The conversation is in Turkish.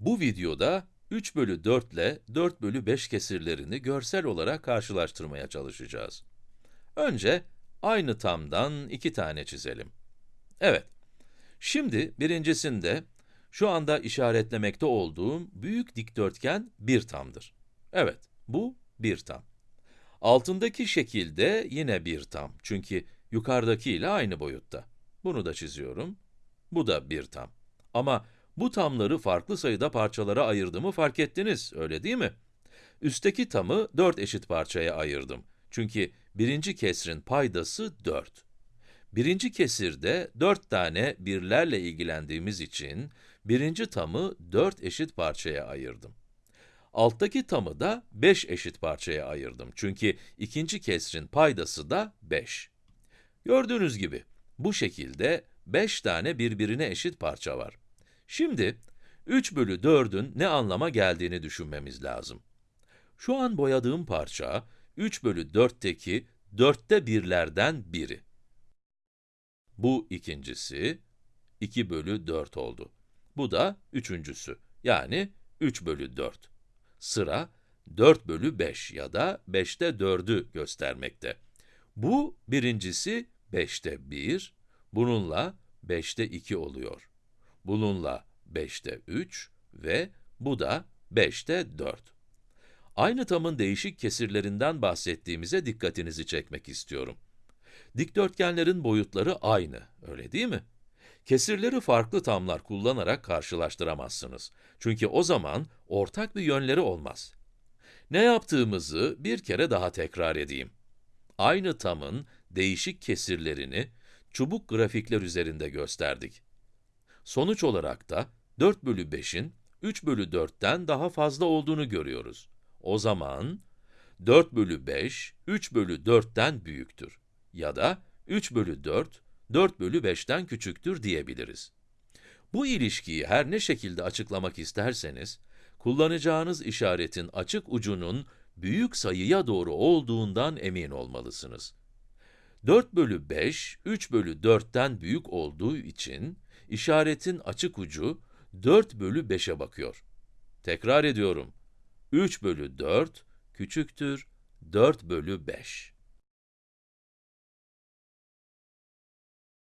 Bu videoda 3 bölü 4 ile 4 bölü 5 kesirlerini görsel olarak karşılaştırmaya çalışacağız. Önce aynı tamdan iki tane çizelim. Evet, şimdi birincisinde şu anda işaretlemekte olduğum büyük dikdörtgen bir tamdır. Evet, bu bir tam. Altındaki şekilde yine bir tam. Çünkü yukarıdaki ile aynı boyutta. Bunu da çiziyorum. Bu da bir tam. Ama bu tamları farklı sayıda parçalara ayırdığımı fark ettiniz, öyle değil mi? Üstteki tamı 4 eşit parçaya ayırdım. Çünkü birinci kesrin paydası 4. Birinci kesirde 4 tane birlerle ilgilendiğimiz için, birinci tamı 4 eşit parçaya ayırdım. Alttaki tamı da 5 eşit parçaya ayırdım. Çünkü ikinci kesrin paydası da 5. Gördüğünüz gibi, bu şekilde 5 tane birbirine eşit parça var. Şimdi, 3 bölü 4'ün ne anlama geldiğini düşünmemiz lazım. Şu an boyadığım parça, 3 bölü 4'teki dörtte birlerden biri. Bu ikincisi, 2 bölü 4 oldu. Bu da üçüncüsü, yani 3 bölü 4. Sıra 4 bölü 5 ya da 5'te 4'ü göstermekte. Bu birincisi 5'te 1, bununla 5'te 2 oluyor. Bununla 5'te 3 ve bu da 5'te 4. Aynı tamın değişik kesirlerinden bahsettiğimize dikkatinizi çekmek istiyorum. Dikdörtgenlerin boyutları aynı, öyle değil mi? Kesirleri farklı tamlar kullanarak karşılaştıramazsınız. Çünkü o zaman ortak bir yönleri olmaz. Ne yaptığımızı bir kere daha tekrar edeyim. Aynı tamın değişik kesirlerini çubuk grafikler üzerinde gösterdik. Sonuç olarak da 4 bölü 5'in 3 bölü 4'ten daha fazla olduğunu görüyoruz. O zaman 4 bölü 5, 3 bölü 4'ten büyüktür. Ya da 3 bölü 4, 4 bölü 5'ten küçüktür diyebiliriz. Bu ilişkiyi her ne şekilde açıklamak isterseniz, kullanacağınız işaretin açık ucunun büyük sayıya doğru olduğundan emin olmalısınız. 4 bölü 5, 3 bölü 4'ten büyük olduğu için, işaretin açık ucu 4 bölü 5'e bakıyor. Tekrar ediyorum, 3 bölü 4 küçüktür 4 bölü 5.